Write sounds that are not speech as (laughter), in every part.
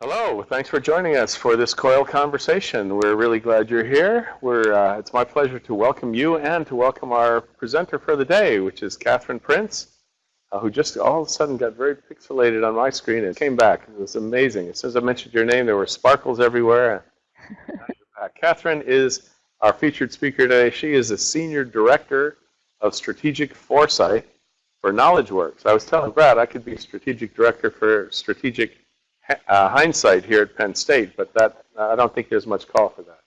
Hello, thanks for joining us for this COIL conversation. We're really glad you're here. We're, uh, it's my pleasure to welcome you and to welcome our presenter for the day, which is Katherine Prince, uh, who just all of a sudden got very pixelated on my screen and came back. It was amazing. As soon as I mentioned your name, there were sparkles everywhere. (laughs) Katherine is our featured speaker today. She is a Senior Director of Strategic Foresight for KnowledgeWorks. I was telling Brad I could be Strategic Director for Strategic uh, Hindsight here at Penn State, but that I don't think there's much call for that.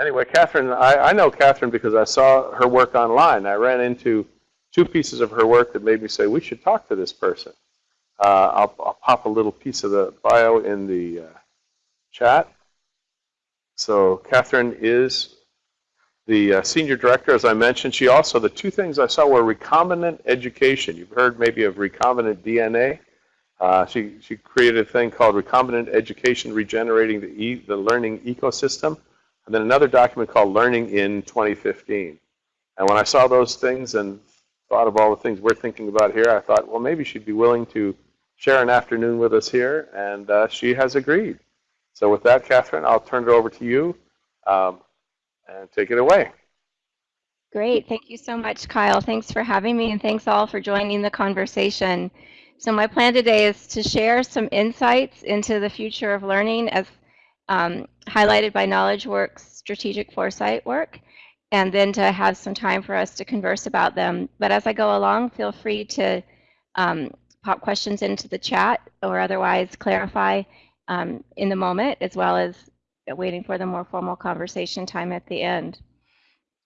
Anyway, Katherine, I, I know Katherine because I saw her work online. I ran into two pieces of her work that made me say, we should talk to this person. Uh, I'll, I'll, pop a little piece of the bio in the uh, chat. So Katherine is the uh, senior director, as I mentioned. She also, the two things I saw were recombinant education. You've heard maybe of recombinant DNA. Uh, she, she created a thing called Recombinant Education Regenerating the, e the Learning Ecosystem, and then another document called Learning in 2015. And when I saw those things and thought of all the things we're thinking about here, I thought, well, maybe she'd be willing to share an afternoon with us here, and uh, she has agreed. So with that, Katherine, I'll turn it over to you um, and take it away. Great. Thank you so much, Kyle. Thanks for having me, and thanks all for joining the conversation. So my plan today is to share some insights into the future of learning as um, highlighted by KnowledgeWorks strategic foresight work, and then to have some time for us to converse about them. But as I go along, feel free to um, pop questions into the chat or otherwise clarify um, in the moment, as well as waiting for the more formal conversation time at the end.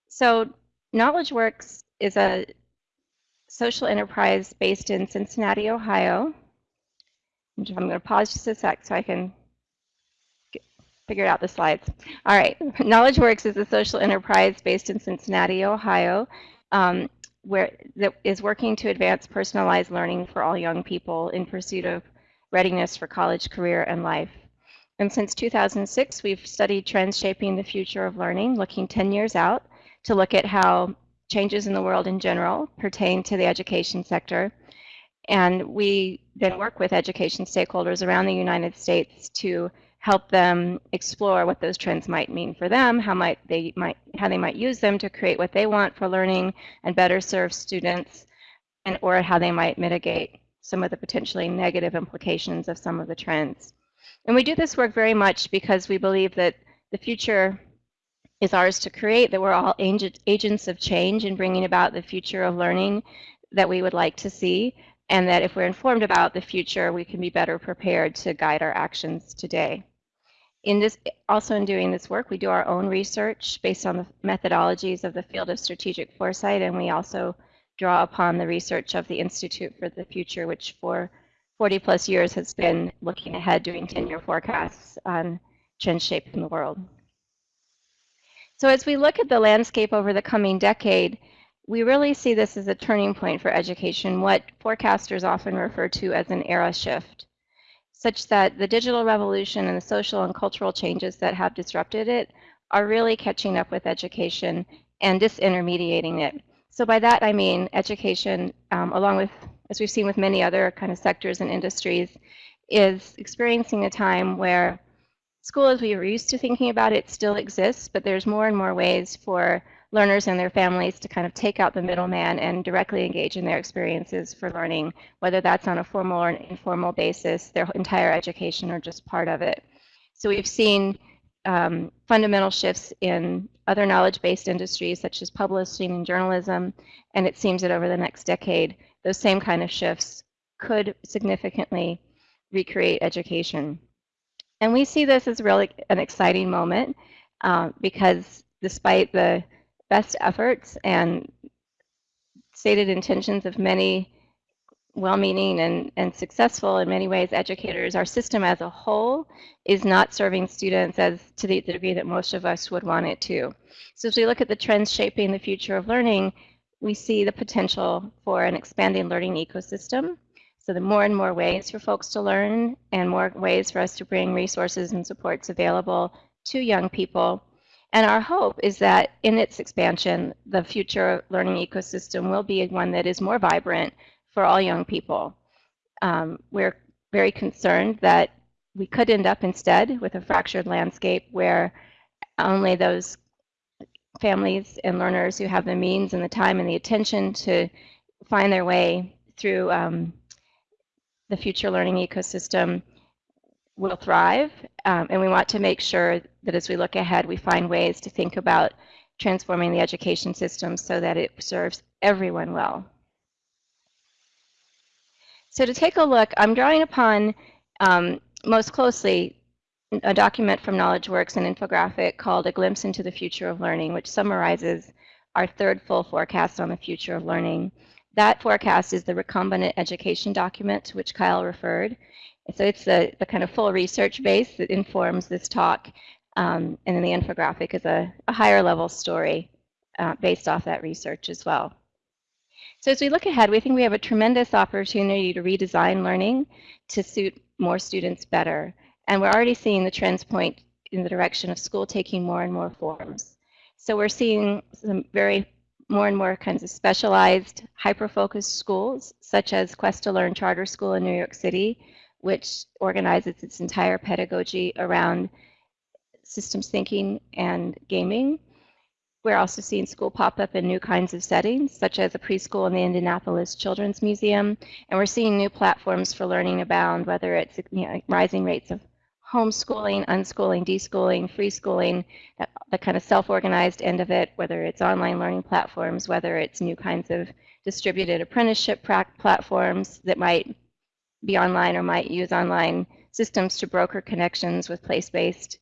So KnowledgeWorks is a social enterprise based in Cincinnati, Ohio. I'm going to pause just a sec so I can figure out the slides. All right, (laughs) KnowledgeWorks is a social enterprise based in Cincinnati, Ohio, um, where that is working to advance personalized learning for all young people in pursuit of readiness for college, career, and life. And since 2006, we've studied trends shaping the future of learning, looking 10 years out to look at how changes in the world in general pertain to the education sector. And we then work with education stakeholders around the United States to help them explore what those trends might mean for them, how might they might how they might use them to create what they want for learning and better serve students, and or how they might mitigate some of the potentially negative implications of some of the trends. And we do this work very much because we believe that the future is ours to create, that we're all agents of change in bringing about the future of learning that we would like to see, and that if we're informed about the future, we can be better prepared to guide our actions today. In this, also in doing this work, we do our own research based on the methodologies of the field of strategic foresight, and we also draw upon the research of the Institute for the Future, which for 40 plus years has been looking ahead, doing 10-year forecasts on trends shaping the world. So as we look at the landscape over the coming decade, we really see this as a turning point for education, what forecasters often refer to as an era shift, such that the digital revolution and the social and cultural changes that have disrupted it are really catching up with education and disintermediating it. So by that I mean education, um, along with, as we've seen with many other kind of sectors and industries, is experiencing a time where school as we were used to thinking about it still exists, but there's more and more ways for learners and their families to kind of take out the middleman and directly engage in their experiences for learning, whether that's on a formal or an informal basis, their entire education or just part of it. So we've seen um, fundamental shifts in other knowledge-based industries such as publishing and journalism, and it seems that over the next decade, those same kind of shifts could significantly recreate education. And we see this as really an exciting moment uh, because despite the best efforts and stated intentions of many well-meaning and, and successful in many ways educators, our system as a whole is not serving students as to the degree that most of us would want it to. So as we look at the trends shaping the future of learning, we see the potential for an expanding learning ecosystem so the more and more ways for folks to learn and more ways for us to bring resources and supports available to young people. And our hope is that in its expansion, the future learning ecosystem will be one that is more vibrant for all young people. Um, we're very concerned that we could end up instead with a fractured landscape where only those families and learners who have the means and the time and the attention to find their way through um, the future learning ecosystem will thrive. Um, and we want to make sure that as we look ahead, we find ways to think about transforming the education system so that it serves everyone well. So to take a look, I'm drawing upon um, most closely a document from KnowledgeWorks, an infographic called A Glimpse into the Future of Learning, which summarizes our third full forecast on the future of learning. That forecast is the recombinant education document to which Kyle referred. So it's the, the kind of full research base that informs this talk. Um, and then the infographic is a, a higher level story uh, based off that research as well. So as we look ahead, we think we have a tremendous opportunity to redesign learning to suit more students better. And we're already seeing the trends point in the direction of school taking more and more forms. So we're seeing some very more and more kinds of specialized, hyper-focused schools, such as Quest to Learn Charter School in New York City, which organizes its entire pedagogy around systems thinking and gaming. We're also seeing school pop up in new kinds of settings, such as a preschool in the Indianapolis Children's Museum. And we're seeing new platforms for learning abound, whether it's you know, rising rates of homeschooling, unschooling, deschooling, free schooling, that, the kind of self-organized end of it, whether it's online learning platforms, whether it's new kinds of distributed apprenticeship platforms that might be online or might use online systems to broker connections with place-based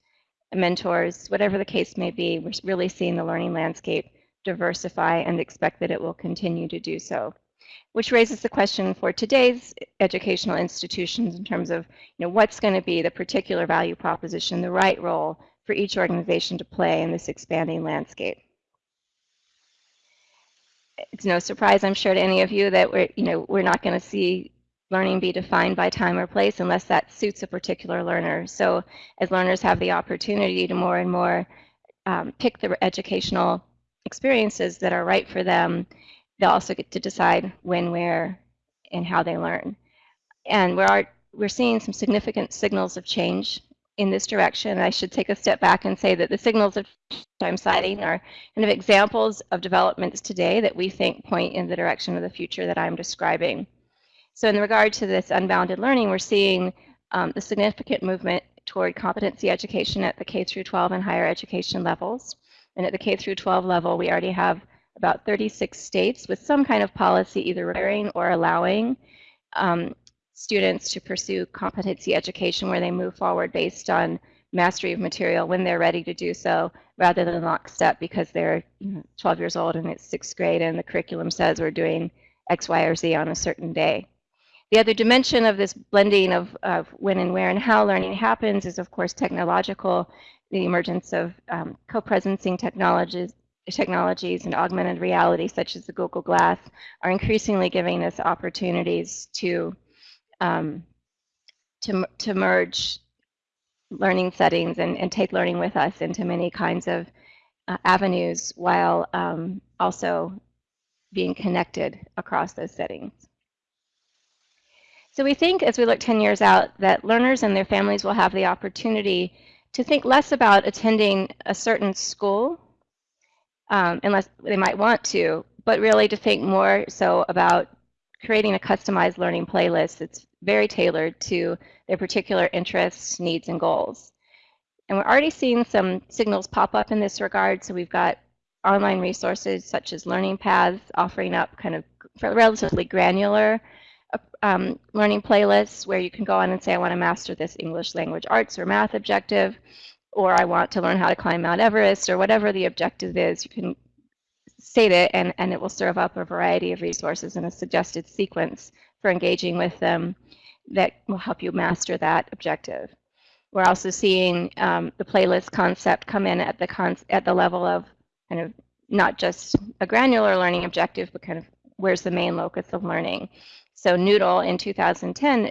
mentors, whatever the case may be, we're really seeing the learning landscape diversify and expect that it will continue to do so which raises the question for today's educational institutions in terms of you know, what's going to be the particular value proposition, the right role for each organization to play in this expanding landscape. It's no surprise, I'm sure, to any of you that we're, you know, we're not going to see learning be defined by time or place unless that suits a particular learner. So as learners have the opportunity to more and more um, pick the educational experiences that are right for them, they'll also get to decide when, where, and how they learn. And we're, we're seeing some significant signals of change in this direction. I should take a step back and say that the signals of I'm citing are kind of examples of developments today that we think point in the direction of the future that I'm describing. So in regard to this unbounded learning, we're seeing um, the significant movement toward competency education at the K through 12 and higher education levels. And at the K through 12 level, we already have about 36 states with some kind of policy either requiring or allowing um, students to pursue competency education where they move forward based on mastery of material when they're ready to do so rather than lockstep because they're 12 years old and it's sixth grade and the curriculum says we're doing X, Y, or Z on a certain day. The other dimension of this blending of, of when and where and how learning happens is, of course, technological, the emergence of um, co-presencing technologies, technologies and augmented reality, such as the Google Glass, are increasingly giving us opportunities to um, to, to merge learning settings and, and take learning with us into many kinds of uh, avenues while um, also being connected across those settings. So we think as we look 10 years out that learners and their families will have the opportunity to think less about attending a certain school um, unless they might want to, but really to think more so about creating a customized learning playlist that's very tailored to their particular interests, needs, and goals. And we're already seeing some signals pop up in this regard. So we've got online resources such as Learning Paths offering up kind of relatively granular um, learning playlists where you can go on and say, I want to master this English language arts or math objective or I want to learn how to climb Mount Everest, or whatever the objective is, you can state it and, and it will serve up a variety of resources in a suggested sequence for engaging with them that will help you master that objective. We're also seeing um, the playlist concept come in at the, con at the level of kind of not just a granular learning objective, but kind of where's the main locus of learning. So Noodle in 2010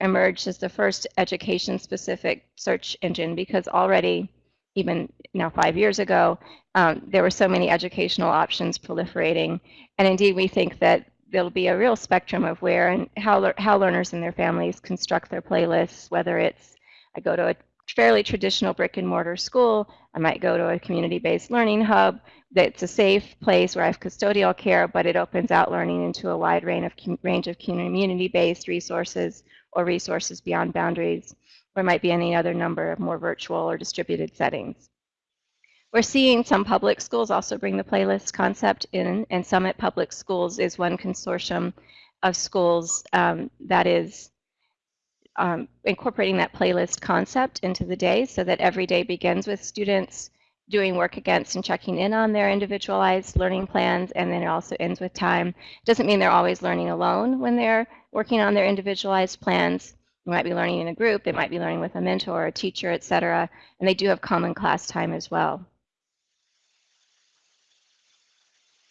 emerged as the first education-specific search engine because already, even now five years ago, um, there were so many educational options proliferating. And indeed, we think that there'll be a real spectrum of where and how, how learners and their families construct their playlists, whether it's I go to a fairly traditional brick and mortar school. I might go to a community-based learning hub that's a safe place where I have custodial care, but it opens out learning into a wide range of, range of community-based resources or resources beyond boundaries, or might be any other number of more virtual or distributed settings. We're seeing some public schools also bring the playlist concept in, and Summit Public Schools is one consortium of schools um, that is um, incorporating that playlist concept into the day so that every day begins with students doing work against and checking in on their individualized learning plans, and then it also ends with time. It doesn't mean they're always learning alone when they're working on their individualized plans. They might be learning in a group, they might be learning with a mentor, a teacher, et cetera, and they do have common class time as well.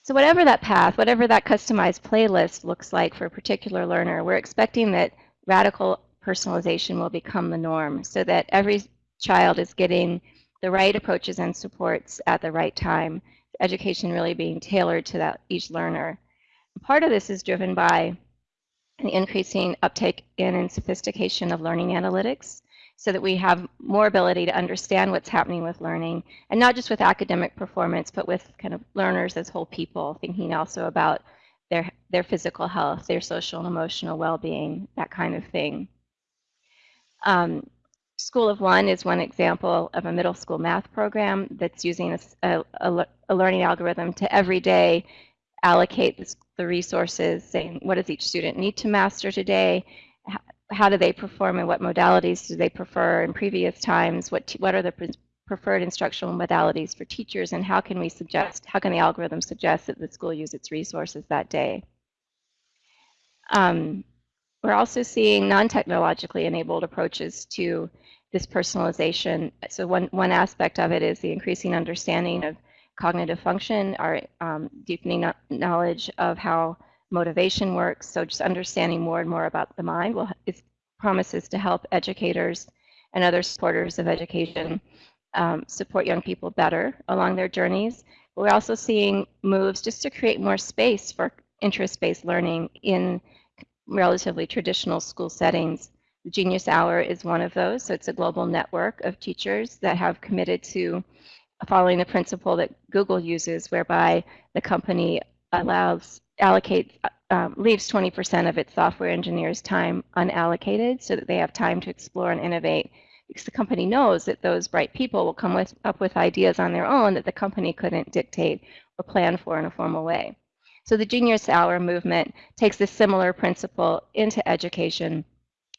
So whatever that path, whatever that customized playlist looks like for a particular learner, we're expecting that radical personalization will become the norm so that every child is getting the right approaches and supports at the right time, education really being tailored to that each learner. Part of this is driven by the increasing uptake in and sophistication of learning analytics so that we have more ability to understand what's happening with learning and not just with academic performance but with kind of learners as whole people thinking also about their their physical health their social and emotional well-being that kind of thing um, School of One is one example of a middle school math program that's using a, a, a learning algorithm to every day allocate the, the resources, saying what does each student need to master today, how, do they perform and what modalities do they prefer in previous times, what, what are the pre preferred instructional modalities for teachers, and how can we suggest, how can the algorithm suggest that the school use its resources that day. Um, we're also seeing non-technologically enabled approaches to this personalization. So one, one aspect of it is the increasing understanding of cognitive function, our um, deepening knowledge of how motivation works. So just understanding more and more about the mind will it promises to help educators and other supporters of education um, support young people better along their journeys. We're also seeing moves just to create more space for interest-based learning in relatively traditional school settings. Genius Hour is one of those. So it's a global network of teachers that have committed to following the principle that Google uses, whereby the company allows allocates um, leaves 20% of its software engineers' time unallocated so that they have time to explore and innovate because the company knows that those bright people will come with, up with ideas on their own that the company couldn't dictate or plan for in a formal way. So the Genius Hour movement takes this similar principle into education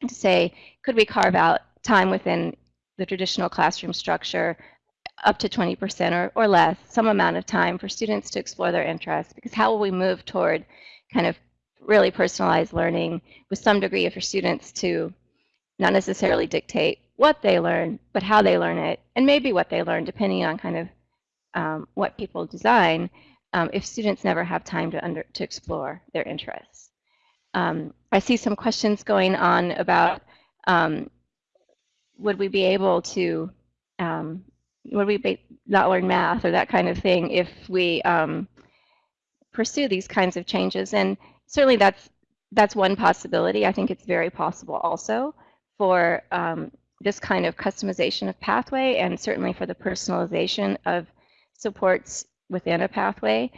to say, could we carve out time within the traditional classroom structure up to 20% or, or less, some amount of time for students to explore their interests? Because how will we move toward kind of really personalized learning with some degree for students to not necessarily dictate what they learn, but how they learn it, and maybe what they learn, depending on kind of um, what people design, um, if students never have time to, under, to explore their interests. Um, I see some questions going on about um, would we be able to, um, would we be, not learn math or that kind of thing if we um, pursue these kinds of changes? And certainly that's, that's one possibility. I think it's very possible also for um, this kind of customization of pathway and certainly for the personalization of supports within a pathway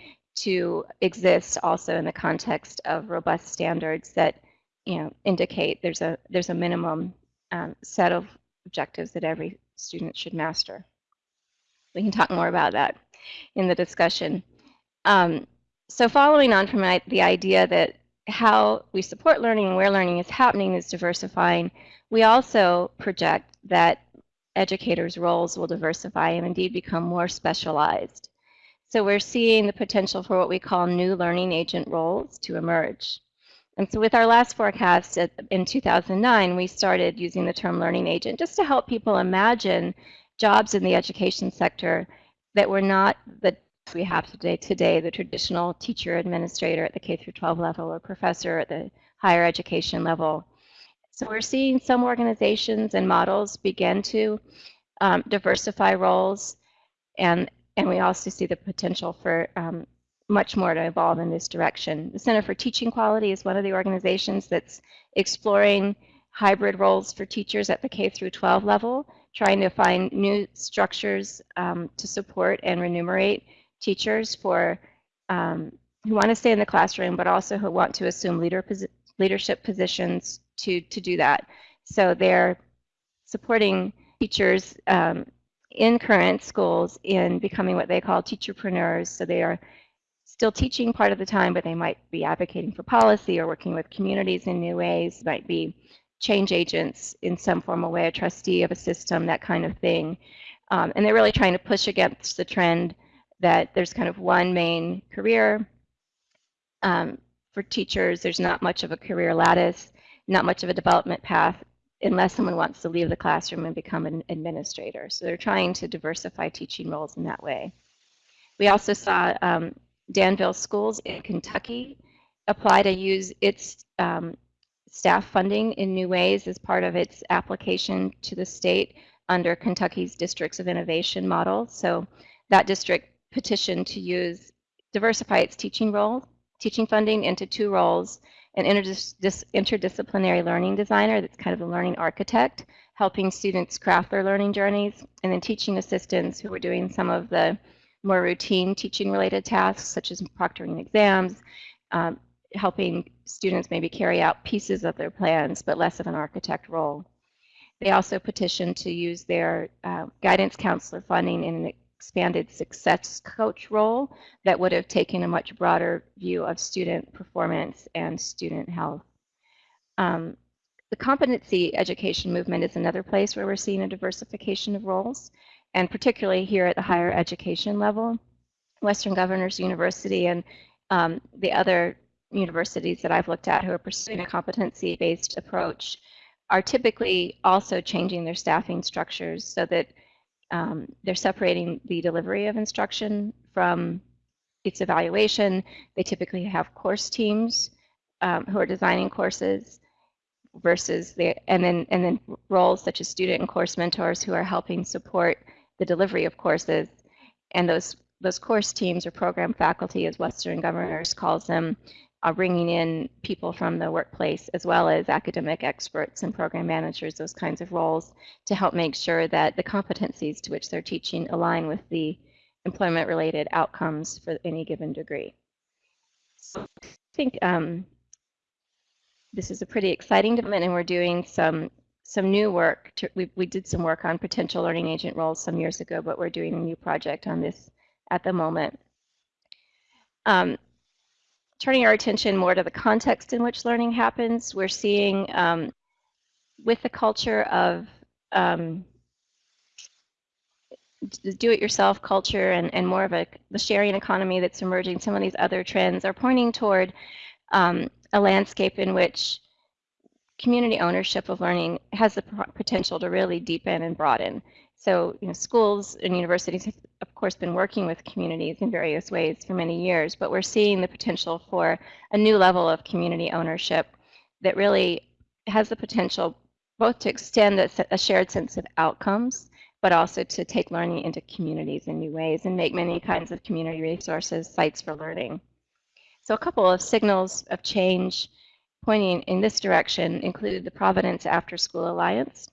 to exist also in the context of robust standards that you know indicate there's a there's a minimum um, set of objectives that every student should master. We can talk more about that in the discussion. Um, so following on from the idea that how we support learning and where learning is happening is diversifying, we also project that educators' roles will diversify and indeed become more specialized. So we're seeing the potential for what we call new learning agent roles to emerge. And so with our last forecast in 2009, we started using the term learning agent just to help people imagine jobs in the education sector that were not the we have today, today the traditional teacher administrator at the K through 12 level or professor at the higher education level. So we're seeing some organizations and models begin to um, diversify roles and and we also see the potential for um, much more to evolve in this direction. The Center for Teaching Quality is one of the organizations that's exploring hybrid roles for teachers at the K through 12 level, trying to find new structures um, to support and remunerate teachers for um, who want to stay in the classroom, but also who want to assume leader posi leadership positions to, to do that. So they're supporting teachers um, in current schools in becoming what they call teacherpreneurs. So they are still teaching part of the time, but they might be advocating for policy or working with communities in new ways, might be change agents in some formal way, a trustee of a system, that kind of thing. Um, and they're really trying to push against the trend that there's kind of one main career um, for teachers. There's not much of a career lattice, not much of a development path unless someone wants to leave the classroom and become an administrator. So they're trying to diversify teaching roles in that way. We also saw um, Danville Schools in Kentucky apply to use its um, staff funding in new ways as part of its application to the state under Kentucky's Districts of Innovation model. So that district petitioned to use, diversify its teaching role, teaching funding into two roles, an interdis interdisciplinary learning designer that's kind of a learning architect, helping students craft their learning journeys, and then teaching assistants who are doing some of the more routine teaching related tasks such as proctoring exams, um, helping students maybe carry out pieces of their plans, but less of an architect role. They also petitioned to use their uh, guidance counselor funding in an expanded success coach role that would have taken a much broader view of student performance and student health. Um, the competency education movement is another place where we're seeing a diversification of roles, and particularly here at the higher education level. Western Governors University and um, the other universities that I've looked at who are pursuing a competency-based approach are typically also changing their staffing structures so that um, they're separating the delivery of instruction from its evaluation. They typically have course teams um, who are designing courses versus the and then and then roles such as student and course mentors who are helping support the delivery of courses. And those those course teams or program faculty, as Western Governors calls them, uh, bringing in people from the workplace as well as academic experts and program managers, those kinds of roles, to help make sure that the competencies to which they're teaching align with the employment-related outcomes for any given degree. So I think um, this is a pretty exciting development, and we're doing some some new work. To, we, we did some work on potential learning agent roles some years ago, but we're doing a new project on this at the moment. Um, turning our attention more to the context in which learning happens, we're seeing um, with the culture of um, do-it-yourself culture and, and more of a the sharing economy that's emerging, some of these other trends are pointing toward um, a landscape in which community ownership of learning has the potential to really deepen and broaden. So, you know, schools and universities have, of course, been working with communities in various ways for many years, but we're seeing the potential for a new level of community ownership that really has the potential both to extend a, a shared sense of outcomes, but also to take learning into communities in new ways and make many kinds of community resources sites for learning. So a couple of signals of change pointing in this direction include the Providence After School Alliance.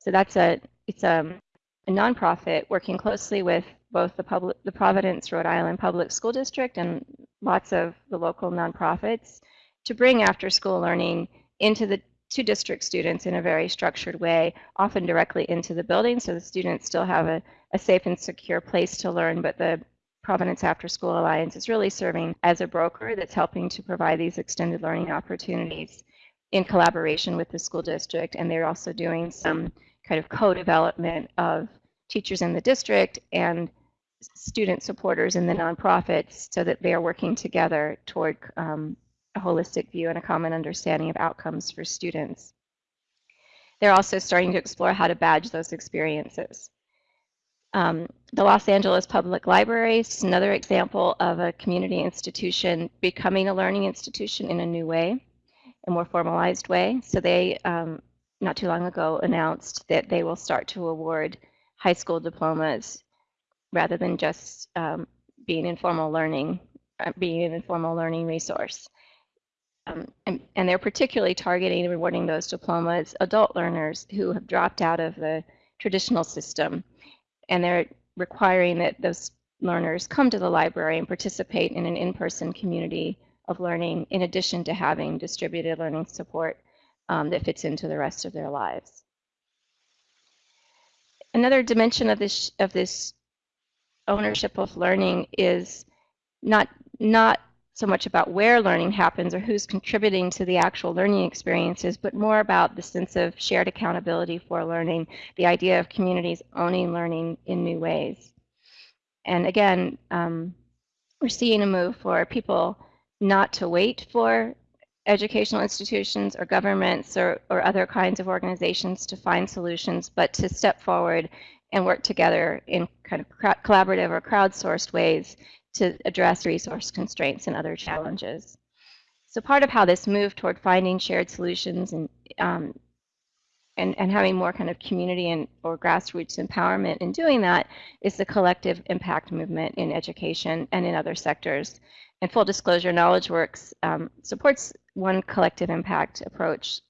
So that's a, it's a a nonprofit working closely with both the public, the Providence, Rhode Island Public School District and lots of the local nonprofits to bring after school learning into the to district students in a very structured way, often directly into the building so the students still have a, a safe and secure place to learn, but the Providence After School Alliance is really serving as a broker that's helping to provide these extended learning opportunities in collaboration with the school district. And they're also doing some kind of co-development of teachers in the district and student supporters in the nonprofits so that they are working together toward um, a holistic view and a common understanding of outcomes for students. They're also starting to explore how to badge those experiences. Um, the Los Angeles Public Library is another example of a community institution becoming a learning institution in a new way, a more formalized way. So they um, not too long ago announced that they will start to award high school diplomas rather than just um, being informal learning, uh, being an informal learning resource. um, and, and they're particularly targeting and rewarding those diplomas adult learners who have dropped out of the traditional system. And they're requiring that those learners come to the library and participate in an in-person community of learning in addition to having distributed learning support um, that fits into the rest of their lives. Another dimension of this of this ownership of learning is not not so much about where learning happens or who's contributing to the actual learning experiences, but more about the sense of shared accountability for learning, the idea of communities owning learning in new ways. And again, um, we're seeing a move for people not to wait for educational institutions or governments or, or other kinds of organizations to find solutions, but to step forward and work together in kind of collaborative or crowdsourced ways to address resource constraints and other challenges. So part of how this moved toward finding shared solutions and um, and, and having more kind of community and or grassroots empowerment in doing that is the collective impact movement in education and in other sectors. And full disclosure, KnowledgeWorks um, supports one collective impact approach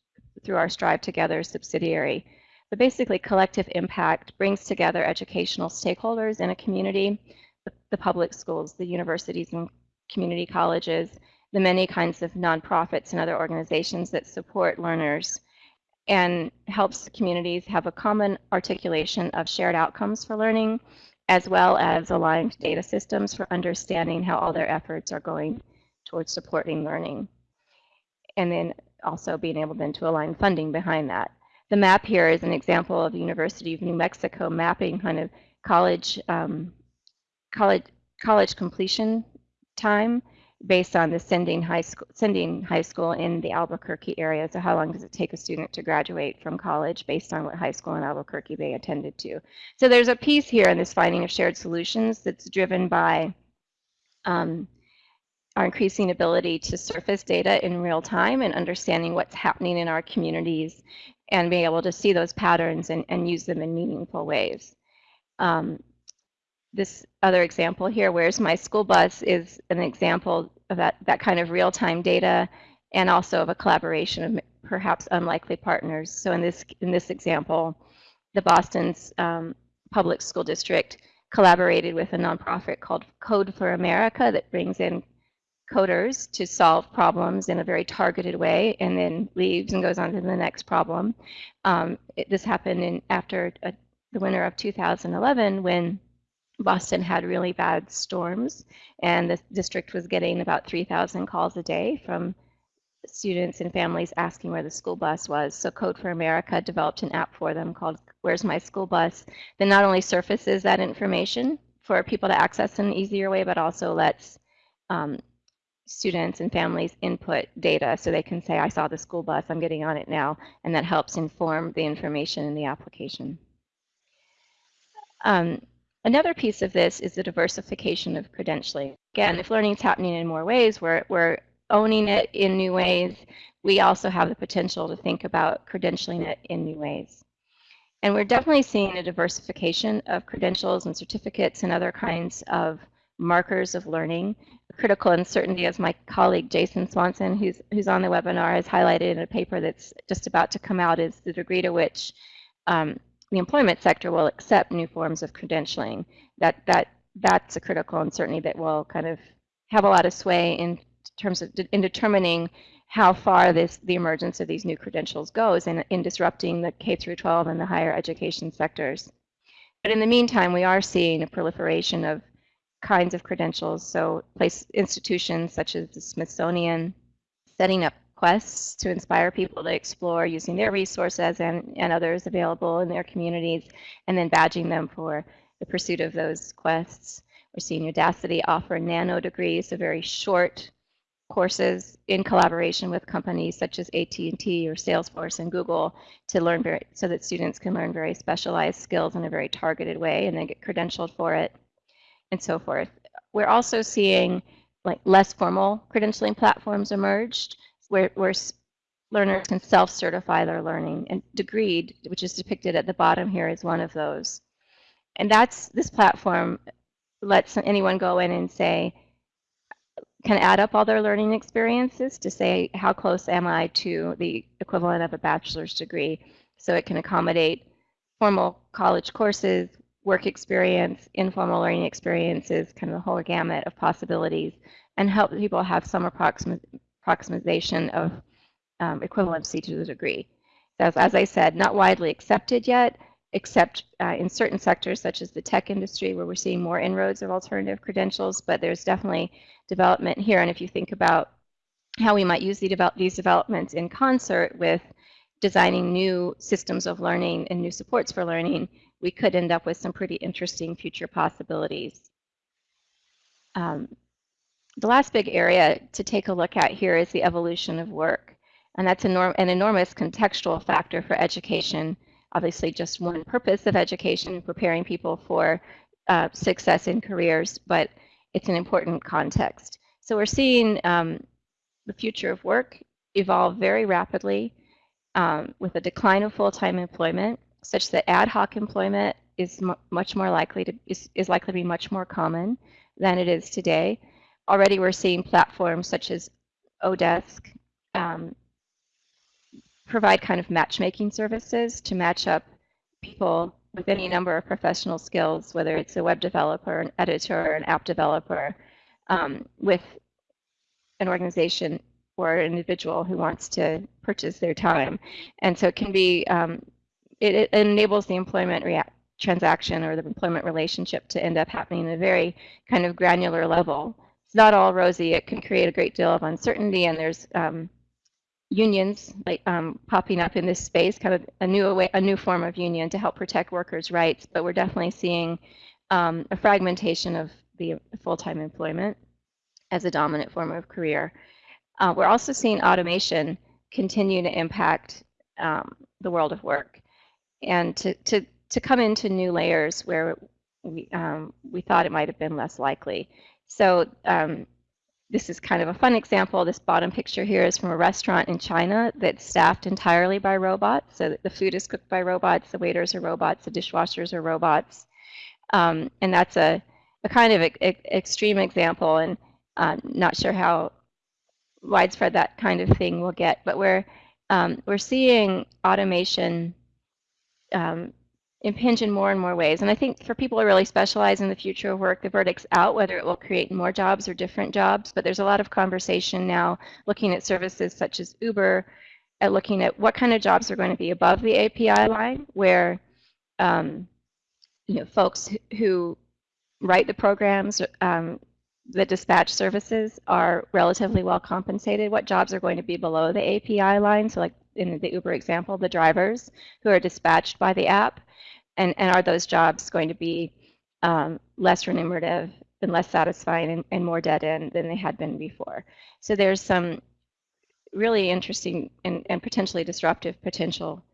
through our Strive Together subsidiary. But basically, collective impact brings together educational stakeholders in a community the, public schools, the universities and community colleges, the many kinds of nonprofits and other organizations that support learners and helps communities have a common articulation of shared outcomes for learning, as well as aligned data systems for understanding how all their efforts are going towards supporting learning. And then also being able then to align funding behind that. The map here is an example of the University of New Mexico mapping kind of college um, college college completion time based on the sending high school sending high school in the Albuquerque area. So how long does it take a student to graduate from college based on what high school in Albuquerque they attended to? So there's a piece here in this finding of shared solutions that's driven by um, our increasing ability to surface data in real time and understanding what's happening in our communities and being able to see those patterns and, and use them in meaningful ways. Um, this other example here, where's my school bus, is an example of that, that kind of real-time data and also of a collaboration of perhaps unlikely partners. So in this, in this example, the Boston's um, public school district collaborated with a nonprofit called Code for America that brings in coders to solve problems in a very targeted way and then leaves and goes on to the next problem. Um, it, this happened in after a, the winter of 2011 when Boston had really bad storms, and the district was getting about 3,000 calls a day from students and families asking where the school bus was. So Code for America developed an app for them called Where's My School Bus that not only surfaces that information for people to access in an easier way, but also lets um, students and families input data so they can say, I saw the school bus, I'm getting on it now, and that helps inform the information in the application. Um, Another piece of this is the diversification of credentialing. Again, if learning is happening in more ways, we're, we're owning it in new ways. We also have the potential to think about credentialing it in new ways. And we're definitely seeing a diversification of credentials and certificates and other kinds of markers of learning. Critical uncertainty, as my colleague Jason Swanson, who's, who's on the webinar, has highlighted in a paper that's just about to come out, is the degree to which um, the employment sector will accept new forms of credentialing. That that that's a critical uncertainty that will kind of have a lot of sway in terms of in determining how far this the emergence of these new credentials goes in, in disrupting the K through 12 and the higher education sectors. But in the meantime, we are seeing a proliferation of kinds of credentials. So place institutions such as the Smithsonian setting up quests to inspire people to explore using their resources and, and others available in their communities, and then badging them for the pursuit of those quests. We're seeing Udacity offer nano degrees, so very short courses in collaboration with companies such as AT&T or Salesforce and Google to learn very, so that students can learn very specialized skills in a very targeted way and then get credentialed for it and so forth. We're also seeing like less formal credentialing platforms emerged where, where learners can self-certify their learning. And Degreed, which is depicted at the bottom here, is one of those. And that's this platform lets anyone go in and say, can add up all their learning experiences to say how close am I to the equivalent of a bachelor's degree. So it can accommodate formal college courses, work experience, informal learning experiences, kind of the whole gamut of possibilities, and help people have some approxima approximation of um, equivalency to the degree. As, as I said, not widely accepted yet, except uh, in certain sectors such as the tech industry where we're seeing more inroads of alternative credentials, but there's definitely development here. And if you think about how we might use the develop these developments in concert with designing new systems of learning and new supports for learning, we could end up with some pretty interesting future possibilities. Um, the last big area to take a look at here is the evolution of work. And that's enorm an enormous contextual factor for education obviously just one purpose of education, preparing people for uh, success in careers, but it's an important context. So we're seeing um, the future of work evolve very rapidly um, with a decline of full-time employment, such that ad hoc employment is much more likely to is, is likely to be much more common than it is today. Already we're seeing platforms such as Odesk um, provide kind of matchmaking services to match up people with any number of professional skills, whether it's a web developer, an editor, an app developer, um, with an organization or an individual who wants to purchase their time. And so it can be, um, it, it, enables the employment transaction or the employment relationship to end up happening at a very kind of granular level. It's not all rosy. It can create a great deal of uncertainty and there's um, unions like um, popping up in this space, kind of a new way, a new form of union to help protect workers' rights. But we're definitely seeing um, a fragmentation of the full-time employment as a dominant form of career. Uh, we're also seeing automation continue to impact um, the world of work and to, to, to come into new layers where we, um, we thought it might have been less likely. So um, this is kind of a fun example. This bottom picture here is from a restaurant in China that's staffed entirely by robots. So the food is cooked by robots, the waiters are robots, the dishwashers are robots. Um, and that's a, a kind of a, a extreme example and uh, not sure how widespread that kind of thing will get. But we're, um, we're seeing automation um, impinge in more and more ways. And I think for people who really specialize in the future of work, the verdict's out whether it will create more jobs or different jobs. But there's a lot of conversation now looking at services such as Uber, at looking at what kind of jobs are going to be above the API line, where um, you know folks who write the programs um, the dispatch services are relatively well compensated. What jobs are going to be below the API line? So like in the Uber example, the drivers who are dispatched by the app and, and are those jobs going to be um, less remunerative and less satisfying and, and more dead end than they had been before. So there's some really interesting and, and potentially disruptive potential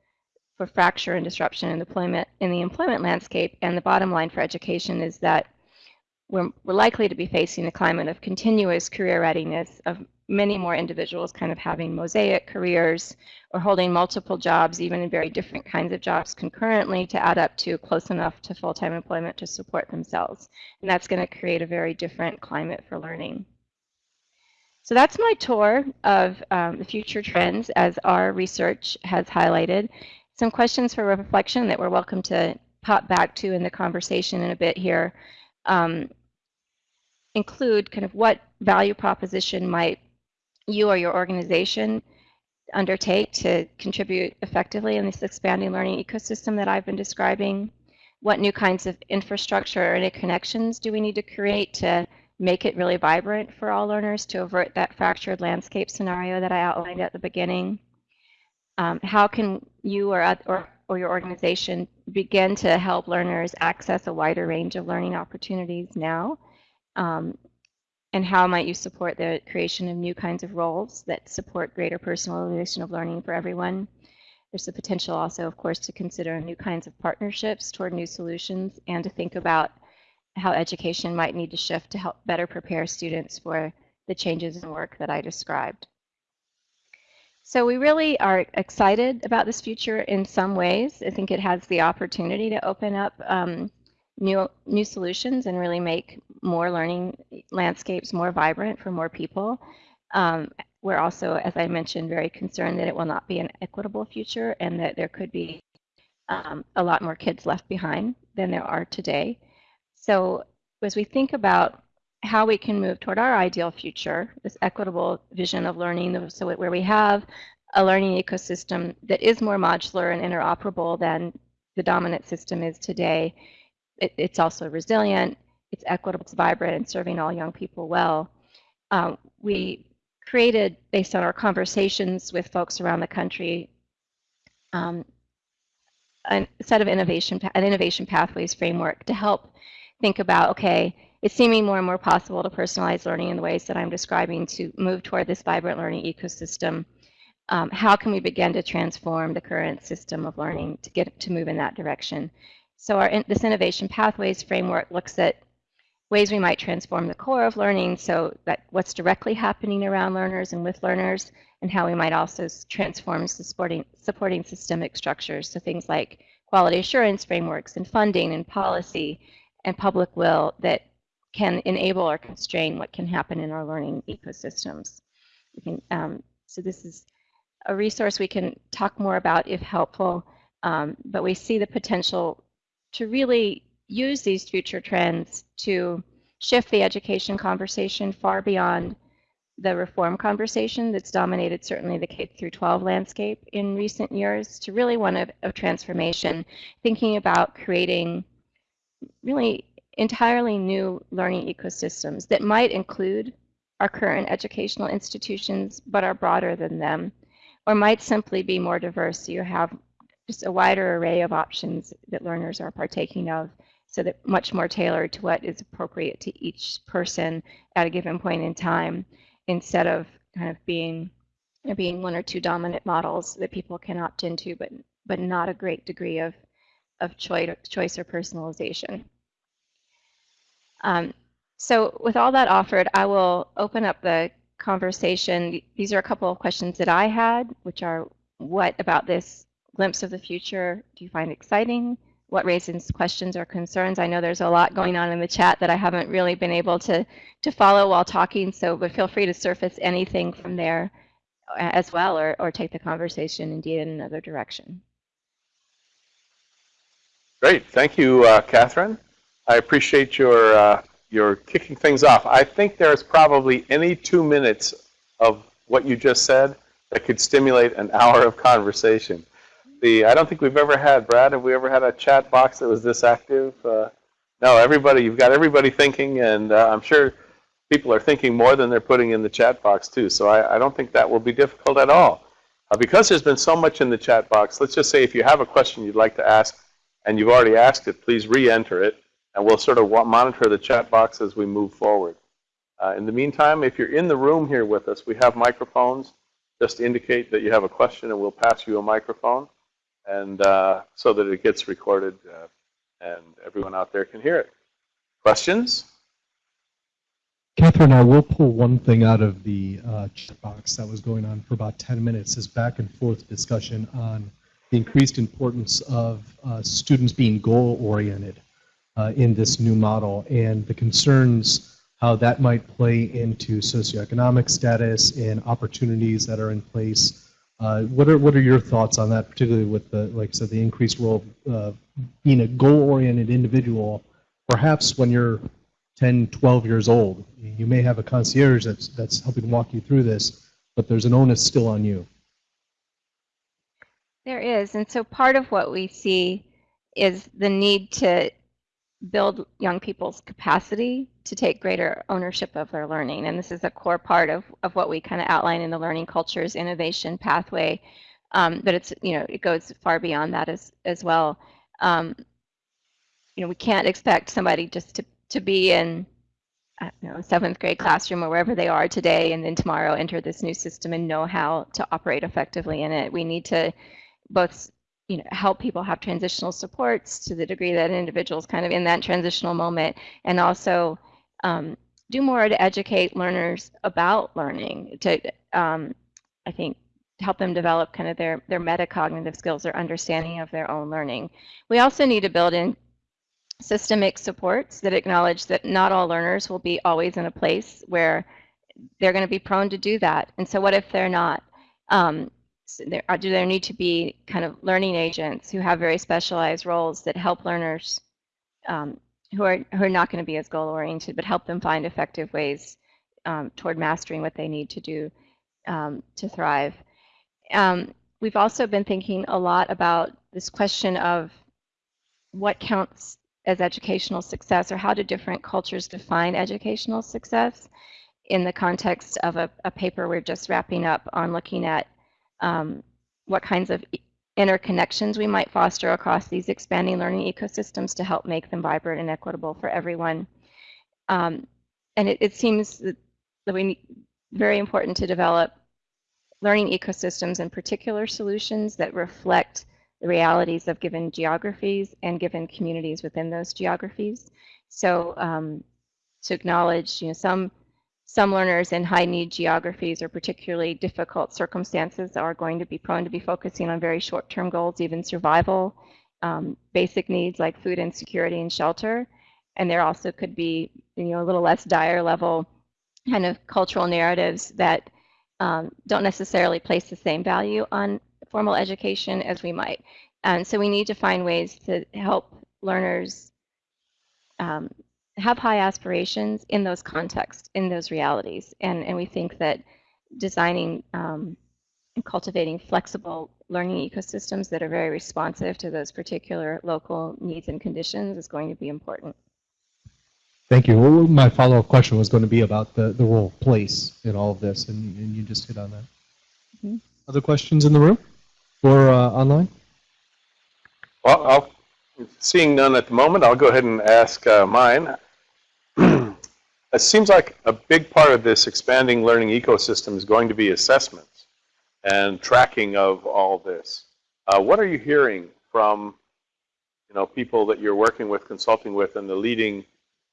for fracture and disruption in, employment, in the employment landscape. And the bottom line for education is that we're, we're likely to be facing a climate of continuous career readiness, of many more individuals kind of having mosaic careers or holding multiple jobs, even in very different kinds of jobs concurrently to add up to close enough to full-time employment to support themselves. And that's going to create a very different climate for learning. So that's my tour of um, the future trends as our research has highlighted. Some questions for reflection that we're welcome to pop back to in the conversation in a bit here um, include kind of what value proposition might you or your organization undertake to contribute effectively in this expanding learning ecosystem that I've been describing? What new kinds of infrastructure or connections do we need to create to make it really vibrant for all learners to avert that fractured landscape scenario that I outlined at the beginning? Um, how can you or, or, or your organization begin to help learners access a wider range of learning opportunities now? Um, and how might you support the creation of new kinds of roles that support greater personalization of learning for everyone? There's the potential also, of course, to consider new kinds of partnerships toward new solutions and to think about how education might need to shift to help better prepare students for the changes in work that I described. So we really are excited about this future in some ways. I think it has the opportunity to open up um, new, new solutions and really make more learning landscapes more vibrant for more people. Um, we're also, as I mentioned, very concerned that it will not be an equitable future and that there could be um, a lot more kids left behind than there are today. So as we think about how we can move toward our ideal future, this equitable vision of learning, so where we have a learning ecosystem that is more modular and interoperable than the dominant system is today, it, it's also resilient, it's equitable, it's vibrant, and serving all young people well. Um, we created, based on our conversations with folks around the country, um, a set of innovation, an innovation pathways framework to help think about, okay, it's seeming more and more possible to personalize learning in the ways that I'm describing to move toward this vibrant learning ecosystem. Um, how can we begin to transform the current system of learning to get to move in that direction? So our, this innovation pathways framework looks at ways we might transform the core of learning so that what's directly happening around learners and with learners and how we might also transform supporting, supporting systemic structures. So things like quality assurance frameworks and funding and policy and public will that can enable or constrain what can happen in our learning ecosystems. Can, um, so this is a resource we can talk more about if helpful, um, but we see the potential to really use these future trends to shift the education conversation far beyond the reform conversation that's dominated certainly the K through 12 landscape in recent years to really one of, of transformation, thinking about creating really entirely new learning ecosystems that might include our current educational institutions but are broader than them or might simply be more diverse. So you have just a wider array of options that learners are partaking of so that much more tailored to what is appropriate to each person at a given point in time instead of kind of being there being one or two dominant models that people can opt into but but not a great degree of of choice choice or personalization. Um, so with all that offered I will open up the conversation. These are a couple of questions that I had which are what about this glimpse of the future do you find exciting what raises questions or concerns. I know there's a lot going on in the chat that I haven't really been able to, to follow while talking, so but feel free to surface anything from there uh, as well or, or take the conversation indeed in another direction. Great. Thank you, uh, Katherine. I appreciate your, uh, your kicking things off. I think there's probably any two minutes of what you just said that could stimulate an (laughs) hour of conversation the I don't think we've ever had Brad. Have we ever had a chat box that was this active? Uh, no, everybody. You've got everybody thinking, and uh, I'm sure people are thinking more than they're putting in the chat box too. So I, I don't think that will be difficult at all. Uh, because there's been so much in the chat box, let's just say if you have a question you'd like to ask and you've already asked it, please re-enter it, and we'll sort of monitor the chat box as we move forward. Uh, in the meantime, if you're in the room here with us, we have microphones. Just indicate that you have a question, and we'll pass you a microphone and uh, so that it gets recorded uh, and everyone out there can hear it. Questions? Katherine, I will pull one thing out of the uh, chat box that was going on for about 10 minutes, this back and forth discussion on the increased importance of uh, students being goal-oriented uh, in this new model and the concerns how that might play into socioeconomic status and opportunities that are in place uh, what are what are your thoughts on that, particularly with the like I said, the increased role of uh, being a goal-oriented individual? Perhaps when you're 10, 12 years old, you may have a concierge that's that's helping walk you through this, but there's an onus still on you. There is, and so part of what we see is the need to build young people's capacity to take greater ownership of their learning. And this is a core part of, of what we kind of outline in the learning cultures innovation pathway. Um, but it's, you know, it goes far beyond that as, as well. Um, you know, we can't expect somebody just to, to be in, I don't know, seventh grade classroom or wherever they are today and then tomorrow enter this new system and know how to operate effectively in it. We need to both you know, help people have transitional supports to the degree that an individual's kind of in that transitional moment, and also um, do more to educate learners about learning. To um, I think help them develop kind of their their metacognitive skills, their understanding of their own learning. We also need to build in systemic supports that acknowledge that not all learners will be always in a place where they're going to be prone to do that. And so what if they're not? Um, there, uh, do there need to be kind of learning agents who have very specialized roles that help learners um, who are who are not going to be as goal oriented, but help them find effective ways um, toward mastering what they need to do um, to thrive. Um, we've also been thinking a lot about this question of what counts as educational success or how do different cultures define educational success in the context of a, a paper we're just wrapping up on looking at um, what kinds of interconnections we might foster across these expanding learning ecosystems to help make them vibrant and equitable for everyone. Um, and it, it, seems that, we need, very important to develop learning ecosystems and particular solutions that reflect the realities of given geographies and given communities within those geographies. So um, to acknowledge, you know, some some learners in high need geographies or particularly difficult circumstances are going to be prone to be focusing on very short term goals, even survival, um, basic needs like food insecurity and shelter. And there also could be, you know, a little less dire level kind of cultural narratives that um, don't necessarily place the same value on formal education as we might. And so we need to find ways to help learners um, have high aspirations in those contexts, in those realities. And, and we think that designing um, and cultivating flexible learning ecosystems that are very responsive to those particular local needs and conditions is going to be important. Thank you. Well, my follow-up question was going to be about the, the role of place in all of this, and, and you just hit on that. Mm -hmm. Other questions in the room or uh, online? Well, I'll, seeing none at the moment, I'll go ahead and ask uh, mine. It seems like a big part of this expanding learning ecosystem is going to be assessments and tracking of all this. Uh, what are you hearing from you know, people that you're working with, consulting with, and the leading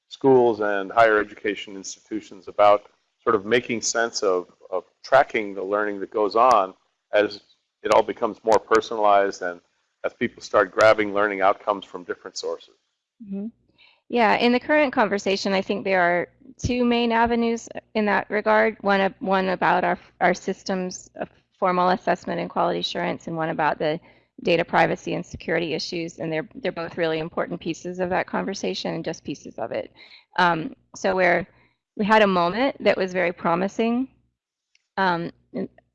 schools and higher education institutions about sort of making sense of, of tracking the learning that goes on as it all becomes more personalized and as people start grabbing learning outcomes from different sources? Mm -hmm. Yeah, in the current conversation, I think there are two main avenues in that regard. One, one about our, our systems of formal assessment and quality assurance, and one about the data privacy and security issues. And they're, they're both really important pieces of that conversation and just pieces of it. Um, so where we had a moment that was very promising um,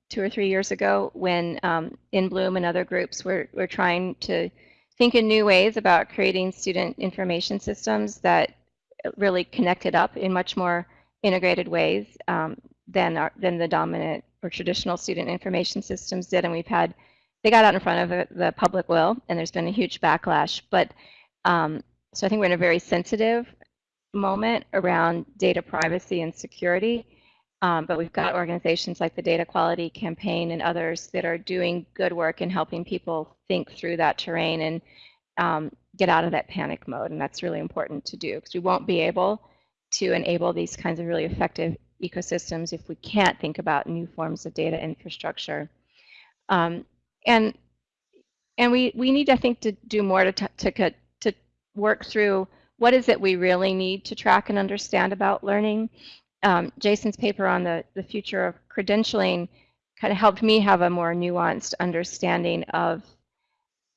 two or three years ago when um, inBloom and other groups were, were trying to think in new ways about creating student information systems that really connected up in much more integrated ways um, than, our, than the dominant or traditional student information systems did. And we've had, they got out in front of the, public will, and there's been a huge backlash. But um, so I think we're in a very sensitive moment around data privacy and security. Um, but we've got organizations like the Data Quality Campaign and others that are doing good work in helping people think through that terrain and um, get out of that panic mode. And that's really important to do because we won't be able to enable these kinds of really effective ecosystems if we can't think about new forms of data infrastructure. Um, and and we, we need, I think, to do more to, to, to work through what is it we really need to track and understand about learning um, Jason's paper on the, the future of credentialing kind of helped me have a more nuanced understanding of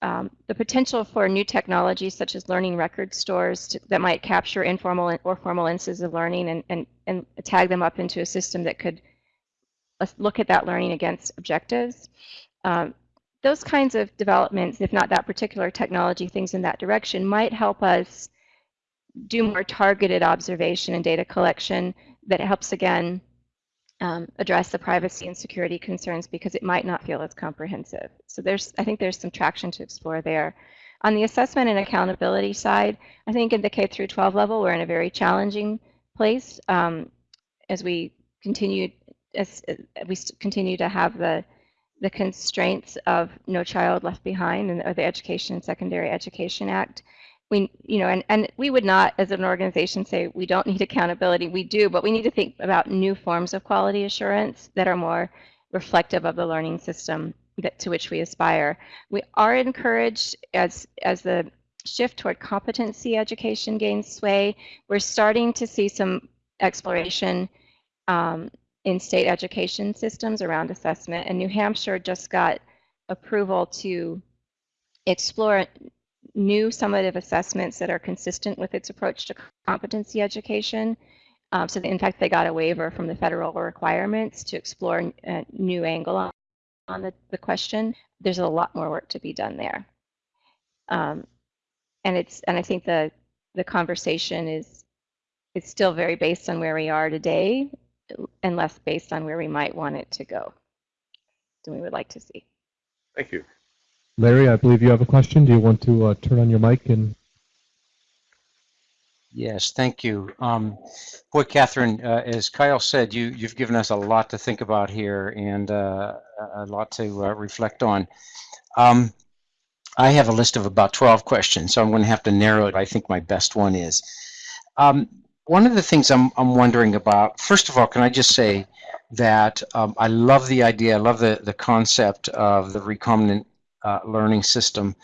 um, the potential for new technologies such as learning record stores to, that might capture informal or formal instances of learning and, and, and tag them up into a system that could uh, look at that learning against objectives. Um, those kinds of developments, if not that particular technology, things in that direction, might help us do more targeted observation and data collection that helps again um, address the privacy and security concerns because it might not feel as comprehensive. So there's, I think there's some traction to explore there. On the assessment and accountability side, I think in the K through 12 level, we're in a very challenging place um, as we continue as we continue to have the the constraints of No Child Left Behind and the Education and Secondary Education Act we, you know, and, and we would not, as an organization, say we don't need accountability. We do, but we need to think about new forms of quality assurance that are more reflective of the learning system that, to which we aspire. We are encouraged, as, as the shift toward competency education gains sway, we're starting to see some exploration um, in state education systems around assessment. And New Hampshire just got approval to explore new summative assessments that are consistent with its approach to competency education. Um, so in fact, they got a waiver from the federal requirements to explore a new angle on, on the, the question. There's a lot more work to be done there. Um, and it's and I think the the conversation is it's still very based on where we are today and less based on where we might want it to go than we would like to see. Thank you. Larry, I believe you have a question. Do you want to uh, turn on your mic and Yes, thank you. Um, boy, Katherine, uh, as Kyle said, you, you've given us a lot to think about here and uh, a lot to uh, reflect on. Um, I have a list of about 12 questions, so I'm going to have to narrow it. I think my best one is. Um, one of the things I'm, I'm wondering about, first of all, can I just say that um, I love the idea, I love the, the concept of the recombinant uh, learning system.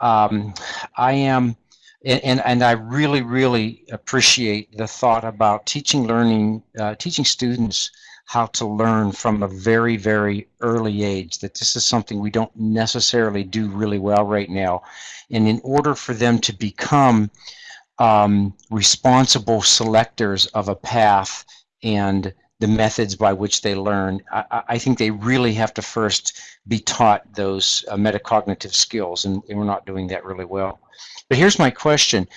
Um, I am, and, and I really, really appreciate the thought about teaching learning, uh, teaching students how to learn from a very, very early age, that this is something we don't necessarily do really well right now. And in order for them to become um, responsible selectors of a path and the methods by which they learn, I, I think they really have to first be taught those uh, metacognitive skills, and, and we're not doing that really well. But here's my question.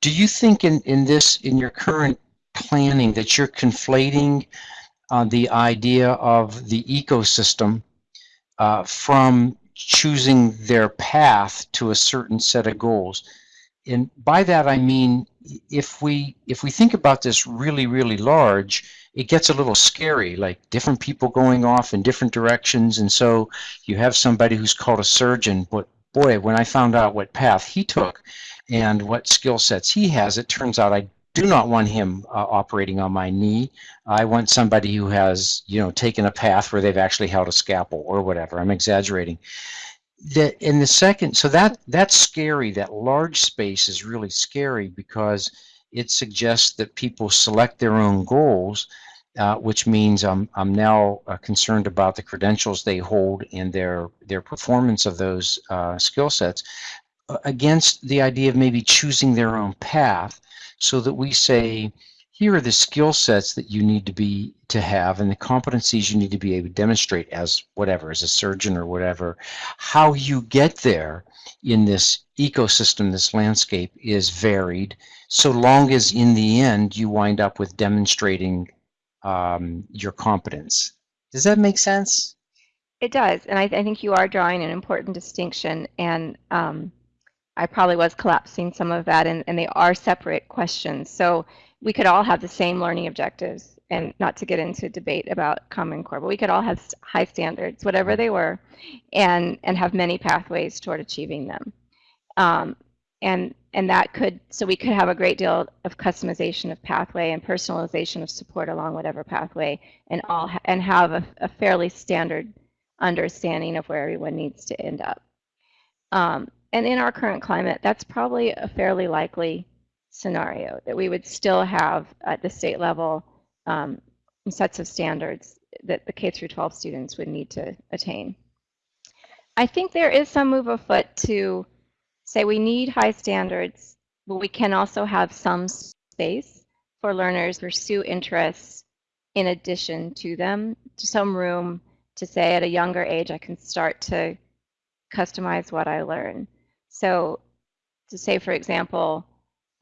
Do you think in, in this, in your current planning, that you're conflating uh, the idea of the ecosystem uh, from choosing their path to a certain set of goals. And by that I mean if we if we think about this really really large, it gets a little scary, like different people going off in different directions, and so you have somebody who's called a surgeon, but boy, when I found out what path he took and what skill sets he has, it turns out I do not want him uh, operating on my knee. I want somebody who has, you know, taken a path where they've actually held a scalpel or whatever. I'm exaggerating. The, in the second, so that that's scary. That large space is really scary because it suggests that people select their own goals, uh, which means I'm I'm now uh, concerned about the credentials they hold and their their performance of those uh, skill sets uh, against the idea of maybe choosing their own path so that we say, here are the skill sets that you need to be to have and the competencies you need to be able to demonstrate as whatever, as a surgeon or whatever. How you get there in this ecosystem, this landscape is varied, so long as in the end you wind up with demonstrating um, your competence. Does that make sense? It does, and I, I think you are drawing an important distinction, and um, I probably was collapsing some of that, and, and they are separate questions. So we could all have the same learning objectives, and not to get into debate about Common Core, but we could all have high standards, whatever they were, and and have many pathways toward achieving them. Um, and and that could so we could have a great deal of customization of pathway and personalization of support along whatever pathway, and all and have a, a, fairly standard understanding of where everyone needs to end up. Um, and in our current climate, that's probably a fairly likely scenario that we would still have at the state level um, sets of standards that the K through 12 students would need to attain. I think there is some move afoot to say we need high standards, but we can also have some space for learners to pursue interests in addition to them, to some room to say at a younger age I can start to customize what I learn. So to say, for example,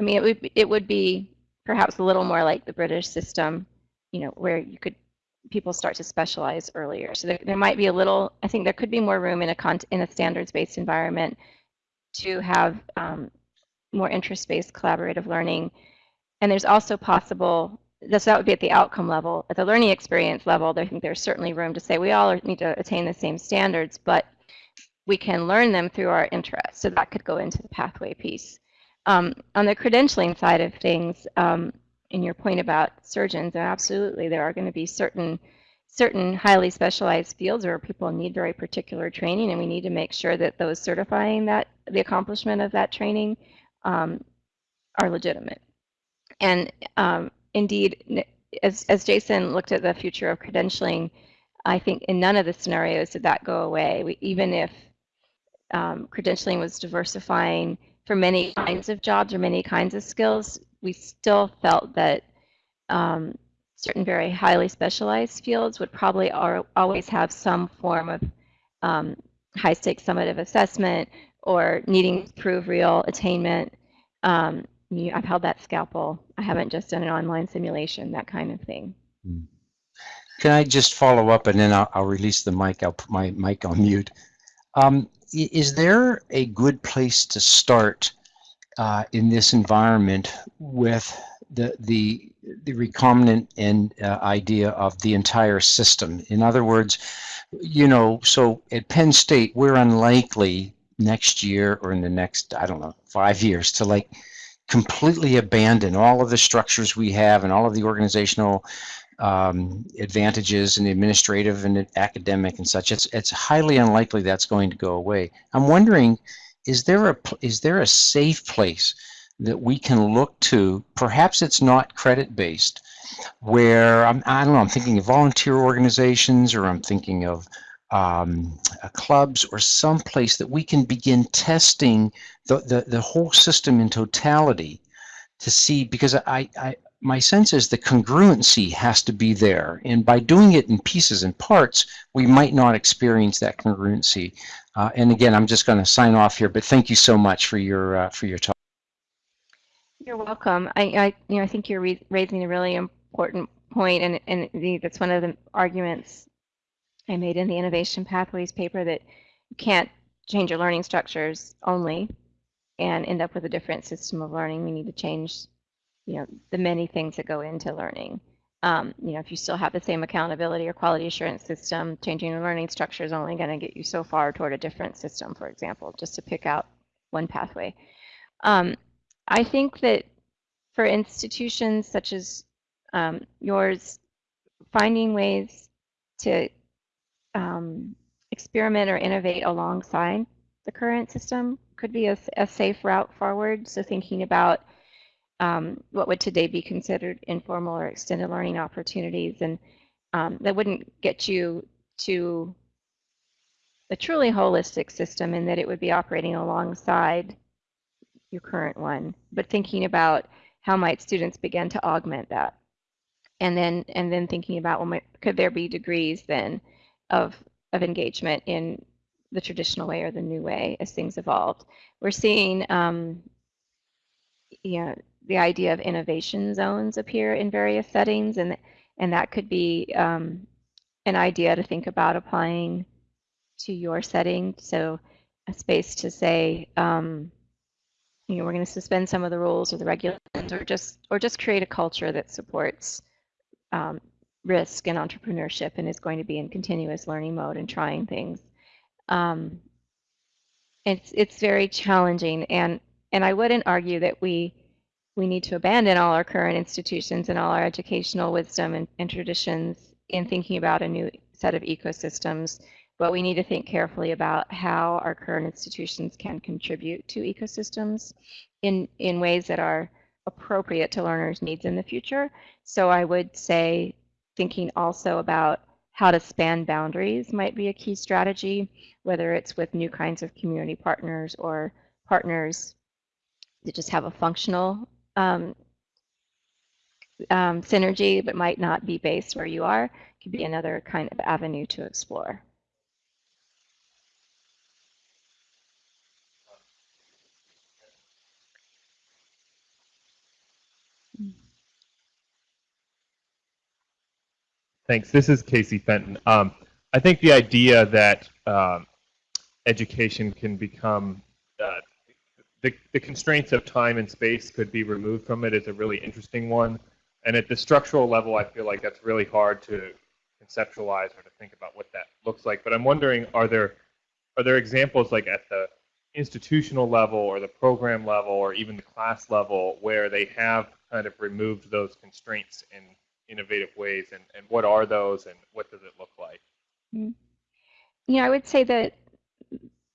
I mean, it would it would be perhaps a little more like the British system, you know, where you could people start to specialize earlier. So there, there might be a little. I think there could be more room in a con in a standards-based environment to have um, more interest-based collaborative learning. And there's also possible. This that would be at the outcome level. At the learning experience level, I think there's certainly room to say we all need to attain the same standards, but we can learn them through our interests. So that could go into the pathway piece. Um, on the credentialing side of things, um, in your point about surgeons, absolutely, there are going to be certain certain highly specialized fields where people need very particular training, and we need to make sure that those certifying that the accomplishment of that training um, are legitimate. And um, indeed, as, as Jason looked at the future of credentialing, I think in none of the scenarios did that go away. We, even if um, credentialing was diversifying for many kinds of jobs or many kinds of skills, we still felt that um, certain very highly specialized fields would probably always have some form of um, high stakes summative assessment or needing to prove real attainment. Um, I've held that scalpel. I haven't just done an online simulation, that kind of thing. Hmm. Can I just follow up and then I'll, I'll release the mic. I'll put my mic on mute. Um, is there a good place to start uh, in this environment with the the the recombinant and uh, idea of the entire system? In other words, you know, so at Penn State, we're unlikely next year or in the next I don't know five years to like completely abandon all of the structures we have and all of the organizational um, advantages and the administrative and academic and such. It's it's highly unlikely that's going to go away. I'm wondering, is there a is there a safe place that we can look to? Perhaps it's not credit based, where I'm I don't know. I'm thinking of volunteer organizations, or I'm thinking of um, uh, clubs, or some place that we can begin testing the, the the whole system in totality to see because I, I my sense is the congruency has to be there. And by doing it in pieces and parts, we might not experience that congruency. Uh, and again, I'm just going to sign off here, but thank you so much for your uh, for your talk. You're welcome. I, I you know I think you're raising a really important point, and and that's one of the arguments I made in the Innovation Pathways paper that you can't change your learning structures only and end up with a different system of learning. We need to change you know, the many things that go into learning. Um, you know, if you still have the same accountability or quality assurance system, changing the learning structure is only going to get you so far toward a different system, for example, just to pick out one pathway. Um, I think that for institutions such as um, yours, finding ways to um, experiment or innovate alongside the current system could be a, a safe route forward. So thinking about um, what would today be considered informal or extended learning opportunities. And um, that wouldn't get you to a truly holistic system in that it would be operating alongside your current one, but thinking about how might students begin to augment that. And then, and then thinking about, well, could there be degrees then of, of engagement in the traditional way or the new way as things evolved. We're seeing, um, the idea of innovation zones appear in various settings, and and that could be um, an idea to think about applying to your setting. So a space to say, um, you know, we're going to suspend some of the rules or the regulations, or just or just create a culture that supports um, risk and entrepreneurship and is going to be in continuous learning mode and trying things. Um, it's it's very challenging, and and I wouldn't argue that we we need to abandon all our current institutions and all our educational wisdom and, and traditions in thinking about a new set of ecosystems, but we need to think carefully about how our current institutions can contribute to ecosystems in, in ways that are appropriate to learners' needs in the future. So I would say thinking also about how to span boundaries might be a key strategy, whether it's with new kinds of community partners or partners that just have a functional um, um, synergy, but might not be based where you are, could be another kind of avenue to explore. Thanks. This is Casey Fenton. Um, I think the idea that um, education can become uh, the, the constraints of time and space could be removed from it is a really interesting one. And at the structural level, I feel like that's really hard to conceptualize or to think about what that looks like. But I'm wondering, are there are there examples like at the institutional level or the program level or even the class level where they have kind of removed those constraints in innovative ways, and, and what are those, and what does it look like? Hmm. You know, I would say that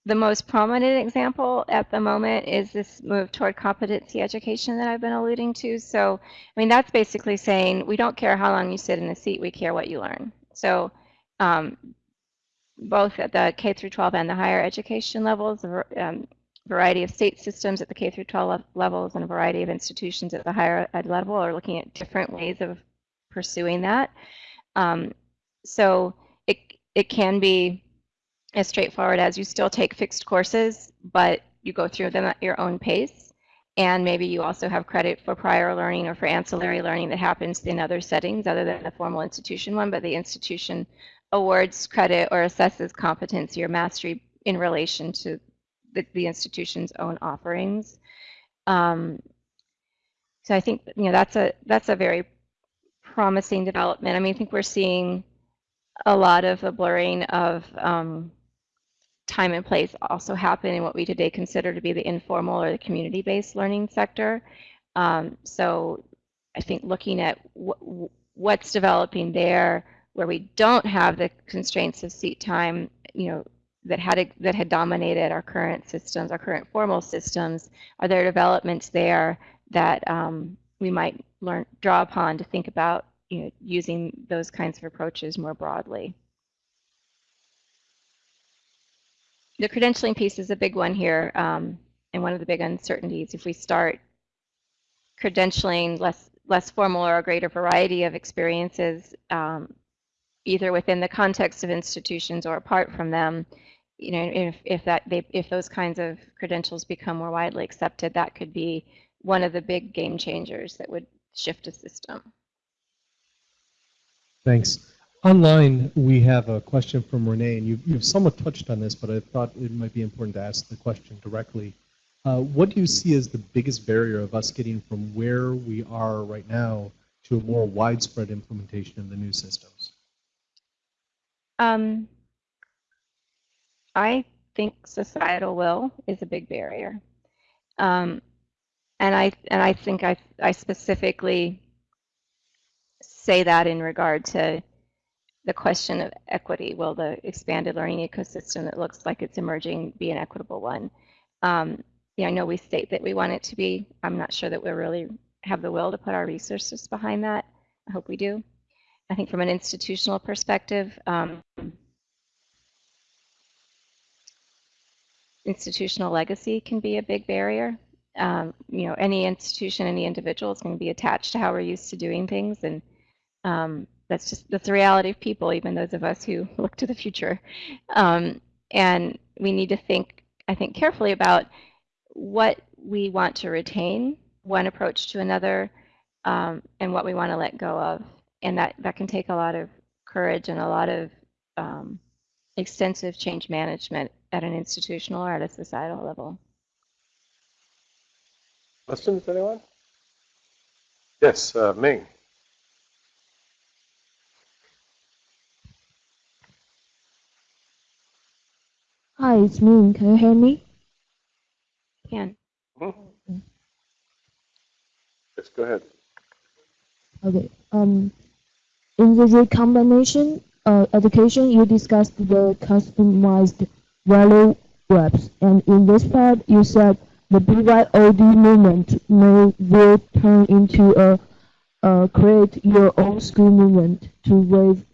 the most prominent example at the moment is this move toward competency education that I've been alluding to. So, I mean, that's basically saying we don't care how long you sit in a seat, we care what you learn. So, um, both at the K through 12 and the higher education levels, a um, variety of state systems at the K through 12 levels and a variety of institutions at the higher ed level are looking at different ways of pursuing that. Um, so it it can be as straightforward as you still take fixed courses, but you go through them at your own pace. And maybe you also have credit for prior learning or for ancillary learning that happens in other settings other than the formal institution one, but the institution awards credit or assesses competency or mastery in relation to the, the institution's own offerings. Um, so I think you know that's a that's a very promising development. I mean, I think we're seeing a lot of the blurring of um, time and place also happen in what we today consider to be the informal or the community-based learning sector. Um, so I think looking at wh- what's developing there, where we don't have the constraints of seat time, you know, that had that had dominated our current systems, our current formal systems, are there developments there that um, we might learn draw upon to think about you know, using those kinds of approaches more broadly. The credentialing piece is a big one here, um, and one of the big uncertainties. If we start credentialing less less formal or a greater variety of experiences, um, either within the context of institutions or apart from them, you know, if if that they if those kinds of credentials become more widely accepted, that could be one of the big game changers that would shift a system. Thanks. Online, we have a question from Renee, and you've, you've somewhat touched on this, but I thought it might be important to ask the question directly. Uh, what do you see as the biggest barrier of us getting from where we are right now to a more widespread implementation of the new systems? Um, I think societal will is a big barrier. Um, and I and I think I I specifically say that in regard to the question of equity. Will the expanded learning ecosystem that looks like it's emerging be an equitable one? Um, yeah, I know we state that we want it to be. I'm not sure that we really have the will to put our resources behind that. I hope we do. I think from an institutional perspective, um, institutional legacy can be a big barrier. Um, you know, any institution, any individual is going to be attached to how we're used to doing things, and um, that's just that's the reality of people, even those of us who look to the future. Um, and we need to think, I think, carefully about what we want to retain, one approach to another, um, and what we want to let go of. And that that can take a lot of courage and a lot of um, extensive change management at an institutional or at a societal level. Questions, anyone? Yes, uh, Ming. Hi, it's me. Can you hear me? Can. Mhm. Yes, go ahead. Okay. Um, in the recombination uh, education, you discussed the customized value webs, and in this part, you said the BYOD movement may will turn into a, a create your own school movement to waive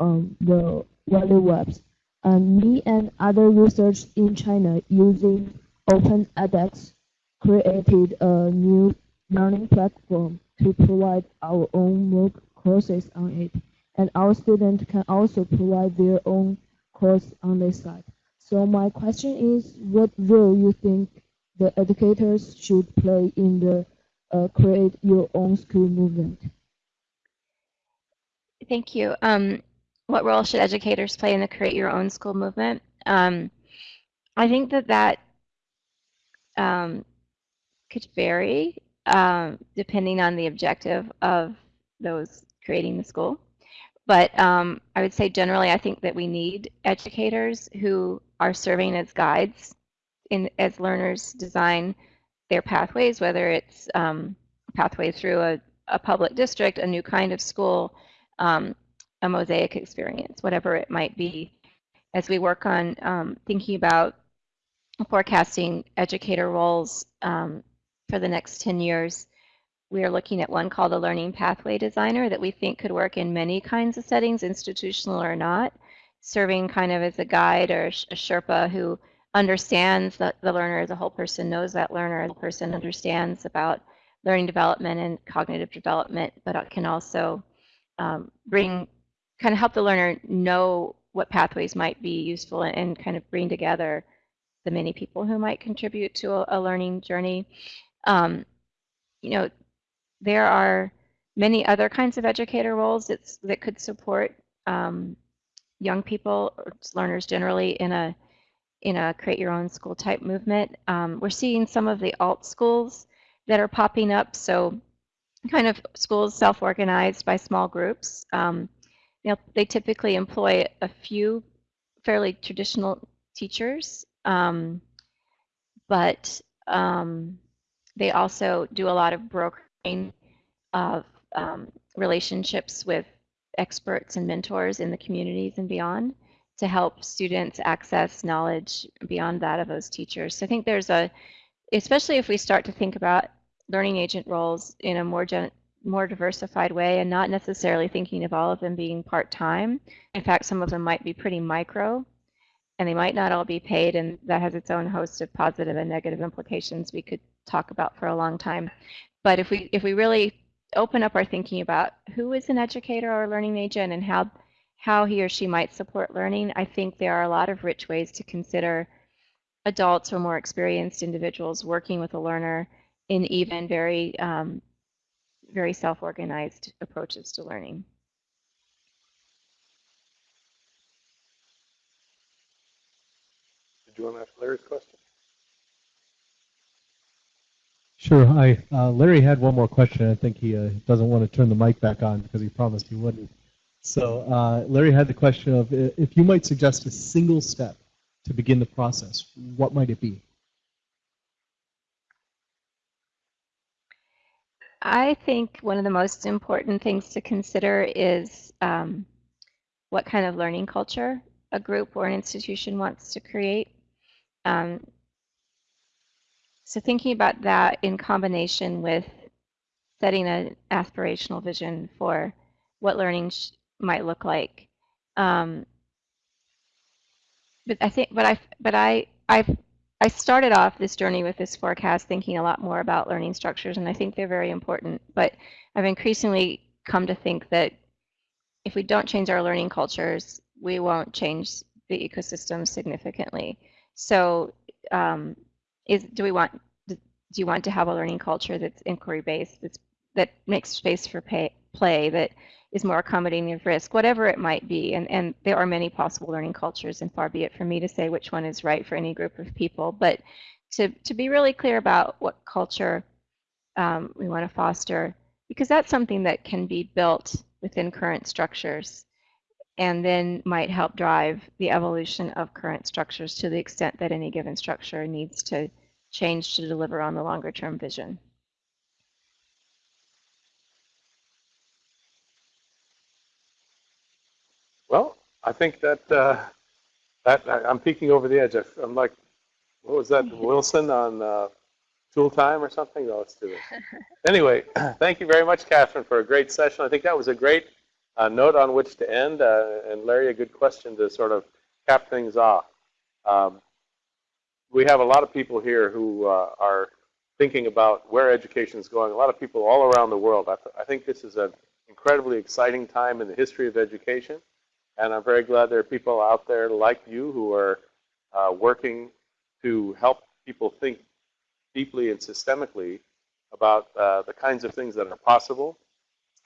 um, the value webs. And me and other research in China using Open edX created a new learning platform to provide our own MOOC courses on it. And our students can also provide their own course on this site. So my question is, what role you think the educators should play in the uh, create your own school movement? Thank you. Um, what role should educators play in the create your own school movement? Um, I think that that um, could vary um, depending on the objective of those creating the school. But um, I would say generally, I think that we need educators who are serving as guides in as learners design their pathways, whether it's um, pathway through a, a public district, a new kind of school, um, a mosaic experience, whatever it might be. As we work on um, thinking about forecasting educator roles um, for the next 10 years, we are looking at one called a learning pathway designer that we think could work in many kinds of settings, institutional or not, serving kind of as a guide or a Sherpa who understands the, the learner as a whole person, knows that learner as a person, understands about learning development and cognitive development, but can also um, bring, kind of help the learner know what pathways might be useful and, kind of bring together the many people who might contribute to a, a learning journey. Um, you know, there are many other kinds of educator roles that could support um, young people or learners generally in a in a create your own school type movement. Um, we're seeing some of the alt schools that are popping up. So kind of schools self-organized by small groups. Um, know, they typically employ a few fairly traditional teachers, um, but um, they also do a lot of brokering of um, relationships with experts and mentors in the communities and beyond to help students access knowledge beyond that of those teachers. So I think there's a, especially if we start to think about learning agent roles in a more gen, more diversified way and not necessarily thinking of all of them being part-time. In fact, some of them might be pretty micro and they might not all be paid and that has its own host of positive and negative implications we could talk about for a long time. But if we if we really open up our thinking about who is an educator or a learning agent and how how he or she might support learning, I think there are a lot of rich ways to consider adults or more experienced individuals working with a learner in even very um, very self-organized approaches to learning. Did you want to ask Larry's question? Sure. Hi. Uh, Larry had one more question. I think he uh, doesn't want to turn the mic back on because he promised he wouldn't. So uh, Larry had the question of if you might suggest a single step to begin the process, what might it be? I think one of the most important things to consider is um, what kind of learning culture a group or an institution wants to create. Um, so thinking about that in combination with setting an aspirational vision for what learning might look like. Um, but I think, but I, but I, I, I started off this journey with this forecast thinking a lot more about learning structures, and I think they're very important. But I've increasingly come to think that if we don't change our learning cultures, we won't change the ecosystem significantly. So um, is do we want do you want to have a learning culture that's inquiry based that's that makes space for pay, play that is more accommodating of risk whatever it might be and and there are many possible learning cultures and far be it for me to say which one is right for any group of people but to to be really clear about what culture um, we want to foster because that's something that can be built within current structures and then might help drive the evolution of current structures to the extent that any given structure needs to change to deliver on the longer term vision. Well, I think that uh, that I'm peeking over the edge. I'm like, what was that, (laughs) Wilson on uh, Tool Time or something? No, let's do it. Anyway, (clears throat) thank you very much, Katherine, for a great session. I think that was a great uh, note on which to end, uh, and Larry, a good question to sort of cap things off. Um, we have a lot of people here who uh, are thinking about where education is going. A lot of people all around the world. I, th I think this is an incredibly exciting time in the history of education, and I'm very glad there are people out there like you who are uh, working to help people think deeply and systemically about uh, the kinds of things that are possible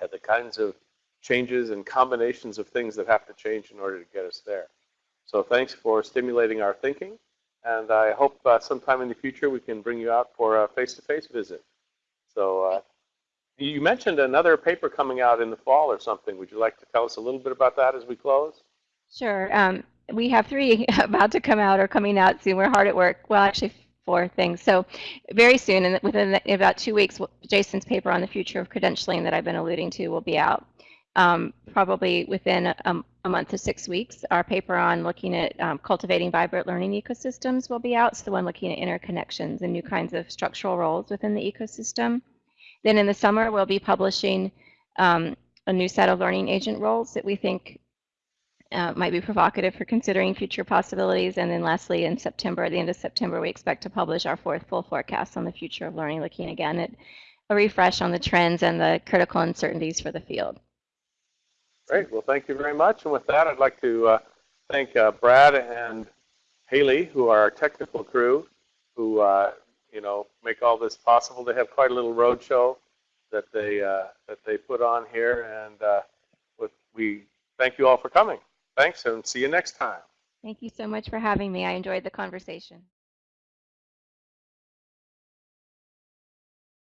and the kinds of changes and combinations of things that have to change in order to get us there. So thanks for stimulating our thinking. And I hope uh, sometime in the future we can bring you out for a face-to-face -face visit. So uh, you mentioned another paper coming out in the fall or something. Would you like to tell us a little bit about that as we close? Sure. Um, we have three (laughs) about to come out or coming out soon. We're hard at work. Well, actually, four things. So very soon, and within the- about two weeks, Jason's paper on the future of credentialing that I've been alluding to will be out. Um, probably within a, a month to six weeks, our paper on looking at um, cultivating vibrant learning ecosystems will be out. So the one looking at interconnections and new kinds of structural roles within the ecosystem. Then in the summer, we'll be publishing um, a new set of learning agent roles that we think uh, might be provocative for considering future possibilities. And then lastly, in September, at the end of September, we expect to publish our fourth full forecast on the future of learning, looking again at a refresh on the trends and the critical uncertainties for the field. Great. Well, thank you very much. And with that, I'd like to uh, thank uh, Brad and Haley, who are our technical crew, who uh, you know make all this possible. They have quite a little road show that they uh, that they put on here, and uh, with, we thank you all for coming. Thanks, and see you next time. Thank you so much for having me. I enjoyed the conversation.